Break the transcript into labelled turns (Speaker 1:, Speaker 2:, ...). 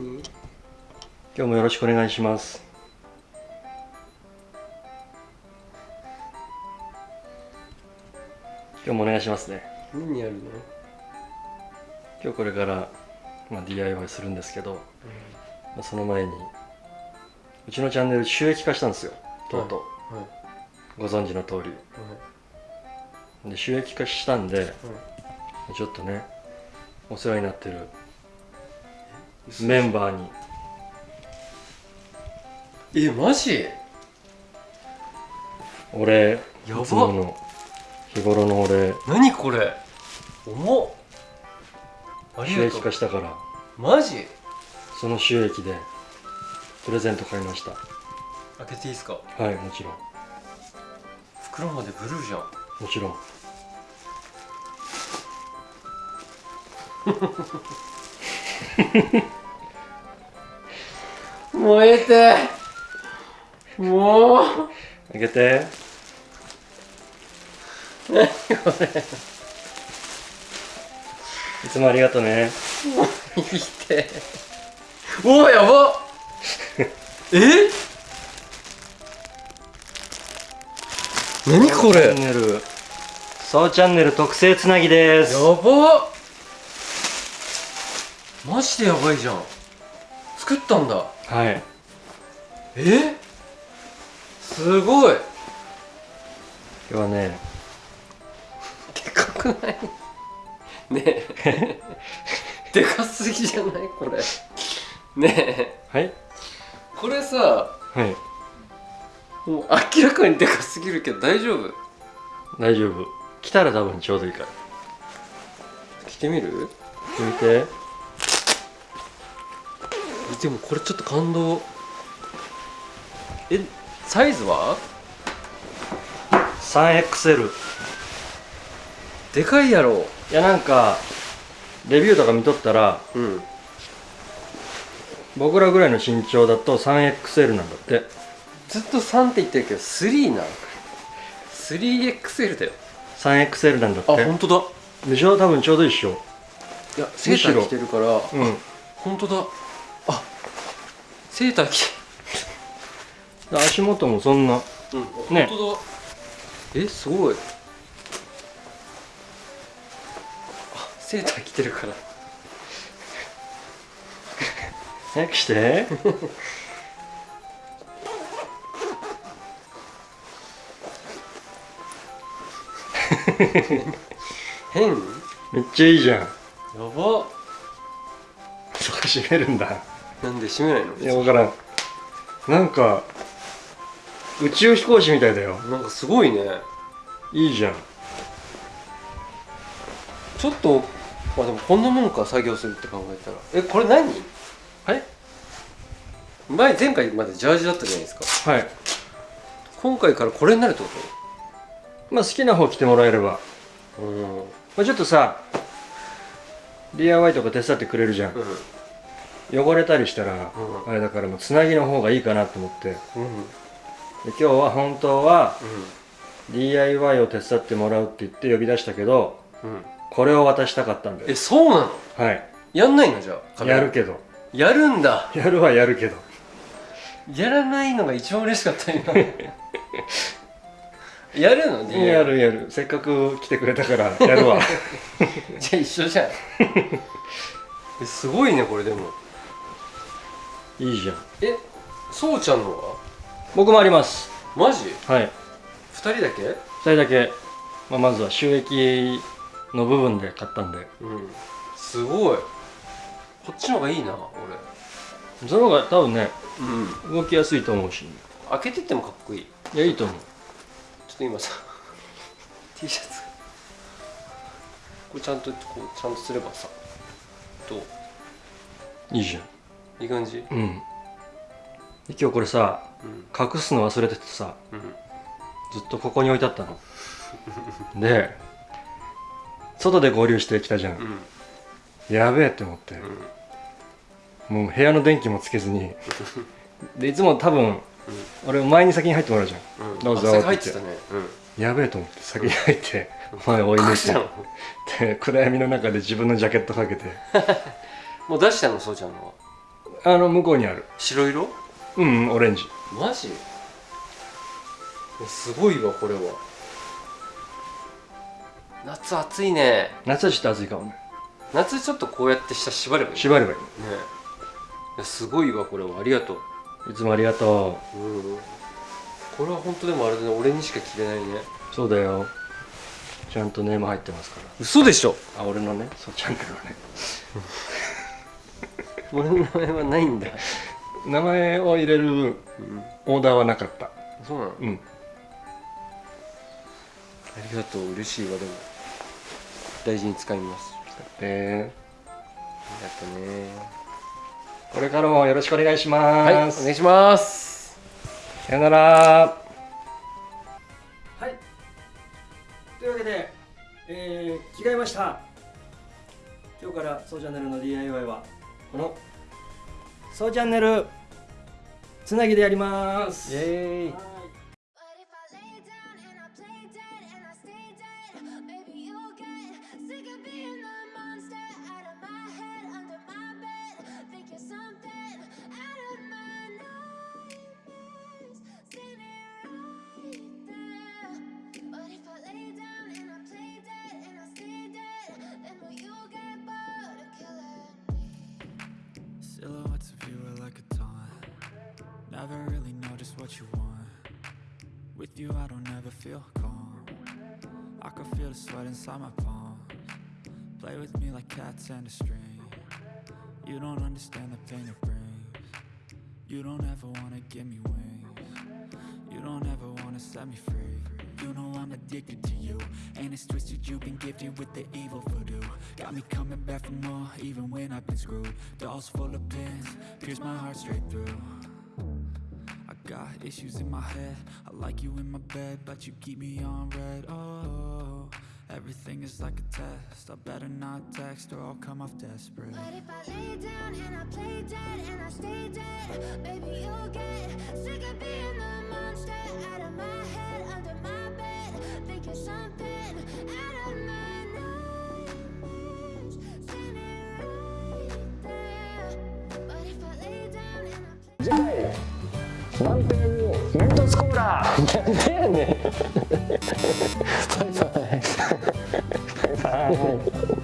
Speaker 1: 何
Speaker 2: 今日もよろしくお願いします。今日もお願いしますね。
Speaker 1: 何やるの、
Speaker 2: 今日これから、まあ、DIY するんですけど、まあ、その前にうちのチャンネル収益化したんですよ。とうとう、
Speaker 1: はい。
Speaker 2: ご存知の通り。で収益化したんでちょっとねお世話になってるメンバーに。
Speaker 1: えマジ？
Speaker 2: 俺
Speaker 1: やば。
Speaker 2: いつもの日頃の俺。
Speaker 1: 何これ？重っ。あり
Speaker 2: 収益化したから。
Speaker 1: マジ？
Speaker 2: その収益でプレゼント買いました。
Speaker 1: 開けていいですか？
Speaker 2: はいもちろん。
Speaker 1: 袋までブルーじゃん。
Speaker 2: もちろん
Speaker 1: 燃えて。もう。
Speaker 2: 開けて。
Speaker 1: 何これ。
Speaker 2: いつもありがとうね
Speaker 1: 見て。おおやば。え？何これ？
Speaker 2: チャンネル。そうチャンネル特製つなぎです。
Speaker 1: やば。マジでやばいじゃん。作ったんだ
Speaker 2: はい。
Speaker 1: え？すごい。
Speaker 2: 今日はね
Speaker 1: でかくない？ねえ。でかすぎじゃない？これ。ねえ。
Speaker 2: はい。
Speaker 1: これさ
Speaker 2: はい。
Speaker 1: もう明らかにでかすぎるけど大丈夫？
Speaker 2: 大丈夫。来たら多分ちょうどいいから。
Speaker 1: 着てみる？
Speaker 2: 見て
Speaker 1: でもこれちょっと感動。えサイズは
Speaker 2: ？3XL
Speaker 1: でかいやろ。
Speaker 2: いやなんかレビューとか見とったら
Speaker 1: うん。
Speaker 2: 僕らぐらいの身長だと 3XL なんだって。
Speaker 1: ずっと3って言ってるけど3な 3XL だよ。
Speaker 2: 3XL なんだ
Speaker 1: あ
Speaker 2: って。
Speaker 1: 本当だ。
Speaker 2: でしょ？多分ちょうどいいっしょ。
Speaker 1: いやセーター着てるから
Speaker 2: うん。
Speaker 1: 本当だ。あセーター着
Speaker 2: 足元もそんな。
Speaker 1: うん。
Speaker 2: ね。
Speaker 1: 本当だ。えすごい。あセーター着てるから。
Speaker 2: 早くして。
Speaker 1: 変？や
Speaker 2: めっちゃいいじゃん。
Speaker 1: ば。
Speaker 2: そこ閉めるんだ
Speaker 1: なんで閉めないの？
Speaker 2: いや分からん。なんか宇宙飛行士みたいだよ。
Speaker 1: なんかすごいね。
Speaker 2: いいじゃん。
Speaker 1: ちょっとまあでもこんなもんか作業するって考えたら。えこれ何？
Speaker 2: はい？
Speaker 1: 前前回までジャージだったじゃないですか。
Speaker 2: はい。
Speaker 1: 今回からこれになるってこ
Speaker 2: まあ好きな方着てもらえれば、
Speaker 1: とうん。
Speaker 2: まあ、ちょっとさ DIY とか手伝ってくれるじゃん。
Speaker 1: うん
Speaker 2: 汚れたりしたら、
Speaker 1: うん。
Speaker 2: あれだからもうつなぎの方がいいかなと思って。で
Speaker 1: うん。
Speaker 2: 今日は本当は
Speaker 1: う
Speaker 2: DIY を手伝ってもらうって言って呼び出したけどこれを渡したかったんだ
Speaker 1: え
Speaker 2: よ
Speaker 1: そうなの？
Speaker 2: はい。
Speaker 1: やんないのじゃあ
Speaker 2: やるけど。
Speaker 1: やるんだ。
Speaker 2: やるはやるけど。
Speaker 1: やらないのが一番嬉しかった今。やるの？DIY
Speaker 2: やるやる。せっかく来てくれたからやるわ。
Speaker 1: じゃあ一緒じゃん。えすごいねこれでも
Speaker 2: いいじゃん。
Speaker 1: えそうちゃんのは？
Speaker 2: 僕もあります。
Speaker 1: マジ？
Speaker 2: はい。
Speaker 1: 二人だけ
Speaker 2: ？2人だけ、まあ、まずは収益の部分で買ったんで。
Speaker 1: うん。すごい。こっちの方がいいな
Speaker 2: その方が多分ね
Speaker 1: 俺うん。
Speaker 2: 動きやすいと思うし。
Speaker 1: 開けてってもかっこいい。
Speaker 2: いやいいと思う。
Speaker 1: ちょっと今さ T シャツ。これちゃんとこうちゃんとすればさどう？
Speaker 2: いいじゃん
Speaker 1: いい感じ？
Speaker 2: うん。で今日これさ
Speaker 1: うん。
Speaker 2: 隠すの忘れててさ
Speaker 1: うん。
Speaker 2: ずっとここに置いてあったの。で外で合流してきたじゃん、
Speaker 1: うん。
Speaker 2: やべえって思って、もう部屋の電気もつけずに。でいつも多分俺前に先に入ってもらうじゃん。
Speaker 1: うん。
Speaker 2: どうぞ
Speaker 1: って。たね。うん。
Speaker 2: やべえと思って先に入って。前追い抜いて。で暗闇の中で自分のジャケットかけて。
Speaker 1: もう出したの？そうちゃんのは
Speaker 2: あの向こうにある。
Speaker 1: 白色？
Speaker 2: うんうんオレンジ。
Speaker 1: マジ？すごいわこれは。夏暑いね。
Speaker 2: 夏はちょっと暑いかもね。
Speaker 1: 夏ちょっとこうやって下縛ればいい？ね
Speaker 2: 縛ればいい
Speaker 1: いやすごいわこれは。ありがとう。
Speaker 2: いつもありがと
Speaker 1: う。ん。これは本当でもあれだね俺にしか着れないね。
Speaker 2: うそうだよ。ちゃんとネーム入ってますか
Speaker 1: 嘘でしょ？
Speaker 2: らあ俺のね。そうチャンネルのね
Speaker 1: 俺の名前はないんだ、
Speaker 2: 名前を入れる
Speaker 1: うん、
Speaker 2: オーダーはなかった。
Speaker 1: そうなの？
Speaker 2: うん。
Speaker 1: ありがとう。嬉しいわでも。大事に使います。
Speaker 2: で
Speaker 1: ありがとうね。
Speaker 2: これからもよろしくお願いします、
Speaker 1: はいお願いします。
Speaker 2: さよなら。はい。というわけで、えー、着替えました。今日からそうチャンネルの DIY はこのそうチャンネルつなぎでやります。
Speaker 1: イエーイ。
Speaker 3: Never really know just what you want. With you, I don't ever feel calm. I can feel the sweat inside my palms. Play with me like cats and a string. You don't understand the pain it brings. You don't ever wanna give me wings. You don't ever wanna set me free. You know I'm addicted to you. And it's twisted, you've been gifted with the evil voodoo. Got me coming back for more, even when I've been screwed. Dolls full of pins, pierce my heart straight through. Got issues in my head. I like you in my bed, but you keep me on red. Oh, everything is like a test. I better not text or I'll come off desperate.
Speaker 4: But if I lay down and I play dead and I stay dead, maybe you'll get sick of being the monster out of my head, under my bed. Think you're something out of my
Speaker 2: 満点メントスコーラ
Speaker 1: なんでやねん。バイバイ。
Speaker 2: バイバイ